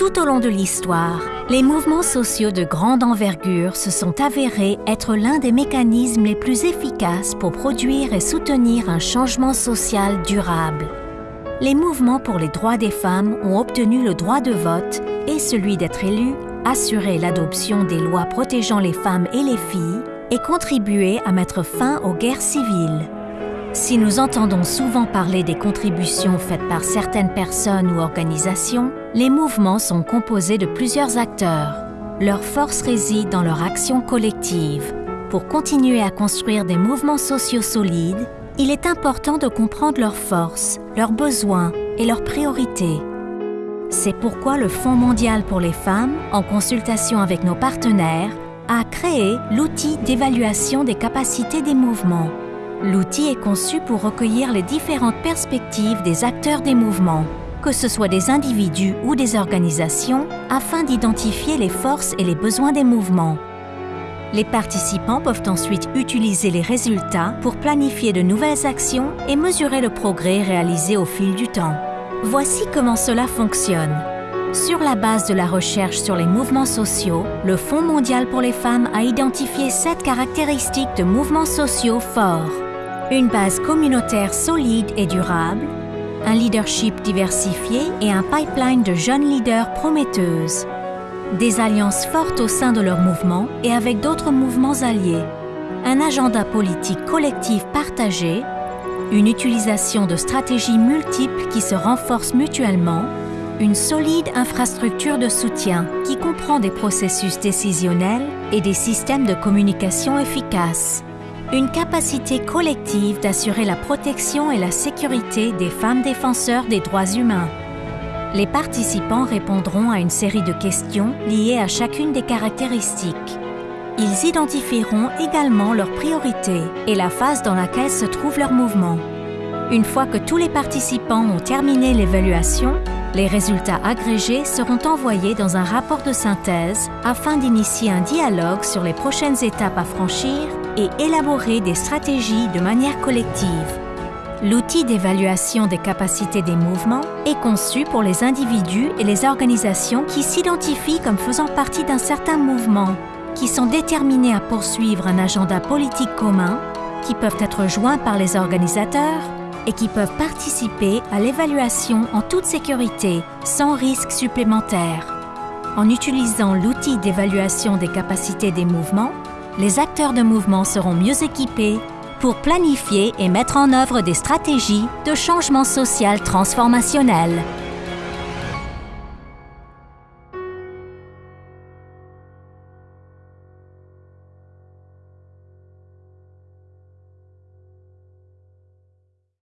Tout au long de l'histoire, les mouvements sociaux de grande envergure se sont avérés être l'un des mécanismes les plus efficaces pour produire et soutenir un changement social durable. Les mouvements pour les droits des femmes ont obtenu le droit de vote et celui d'être élus, assuré l'adoption des lois protégeant les femmes et les filles et contribué à mettre fin aux guerres civiles. Si nous entendons souvent parler des contributions faites par certaines personnes ou organisations, les mouvements sont composés de plusieurs acteurs. Leur force réside dans leur action collective. Pour continuer à construire des mouvements sociaux solides, il est important de comprendre leurs forces, leurs besoins et leurs priorités. C'est pourquoi le Fonds mondial pour les femmes, en consultation avec nos partenaires, a créé l'outil d'évaluation des capacités des mouvements. L'outil est conçu pour recueillir les différentes perspectives des acteurs des mouvements, que ce soit des individus ou des organisations, afin d'identifier les forces et les besoins des mouvements. Les participants peuvent ensuite utiliser les résultats pour planifier de nouvelles actions et mesurer le progrès réalisé au fil du temps. Voici comment cela fonctionne. Sur la base de la recherche sur les mouvements sociaux, le Fonds mondial pour les femmes a identifié sept caractéristiques de mouvements sociaux forts une base communautaire solide et durable, un leadership diversifié et un pipeline de jeunes leaders prometteuses, des alliances fortes au sein de leur mouvement et avec d'autres mouvements alliés, un agenda politique collectif partagé, une utilisation de stratégies multiples qui se renforcent mutuellement, une solide infrastructure de soutien qui comprend des processus décisionnels et des systèmes de communication efficaces une capacité collective d'assurer la protection et la sécurité des femmes défenseurs des droits humains. Les participants répondront à une série de questions liées à chacune des caractéristiques. Ils identifieront également leurs priorités et la phase dans laquelle se trouve leur mouvement. Une fois que tous les participants ont terminé l'évaluation, les résultats agrégés seront envoyés dans un rapport de synthèse afin d'initier un dialogue sur les prochaines étapes à franchir et élaborer des stratégies de manière collective. L'outil d'évaluation des capacités des mouvements est conçu pour les individus et les organisations qui s'identifient comme faisant partie d'un certain mouvement, qui sont déterminés à poursuivre un agenda politique commun, qui peuvent être joints par les organisateurs et qui peuvent participer à l'évaluation en toute sécurité, sans risque supplémentaire. En utilisant l'outil d'évaluation des capacités des mouvements, les acteurs de mouvement seront mieux équipés pour planifier et mettre en œuvre des stratégies de changement social transformationnel.